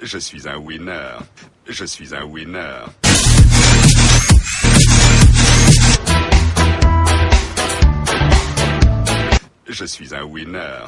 Je suis un winner. Je suis un winner. Je suis un winner.